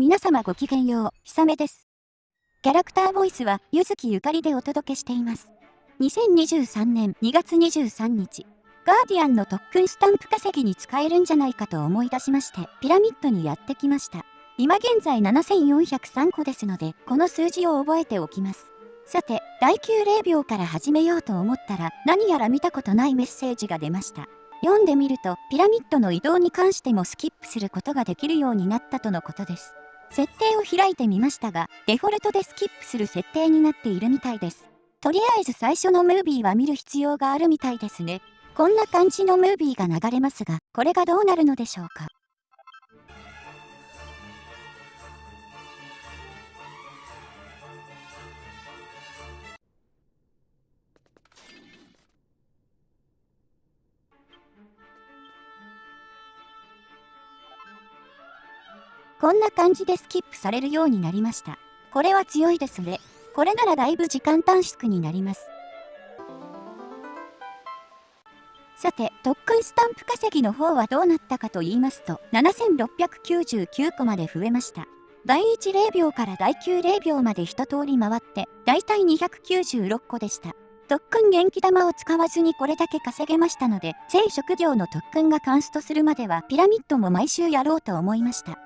皆様ごきげんよう、ひさめです。キャラクターボイスは、ゆずきゆかりでお届けしています。2023年2月23日、ガーディアンの特訓スタンプ稼ぎに使えるんじゃないかと思い出しまして、ピラミッドにやってきました。今現在7403個ですので、この数字を覚えておきます。さて、第90秒から始めようと思ったら、何やら見たことないメッセージが出ました。読んでみると、ピラミッドの移動に関してもスキップすることができるようになったとのことです。設定を開いてみましたが、デフォルトでスキップする設定になっているみたいです。とりあえず最初のムービーは見る必要があるみたいですね。こんな感じのムービーが流れますが、これがどうなるのでしょうか？こんな感じでスキップされるようになりました。これは強いですね。これならだいぶ時間短縮になります。さて、特訓スタンプ稼ぎの方はどうなったかと言いますと、7699個まで増えました。第1 0秒から第9 0秒まで一通り回って、だいたい296個でした。特訓元気玉を使わずにこれだけ稼げましたので、全職業の特訓がカンストするまではピラミッドも毎週やろうと思いました。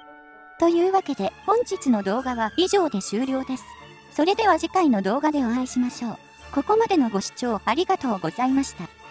というわけで本日の動画は以上で終了です。それでは次回の動画でお会いしましょう。ここまでのご視聴ありがとうございました。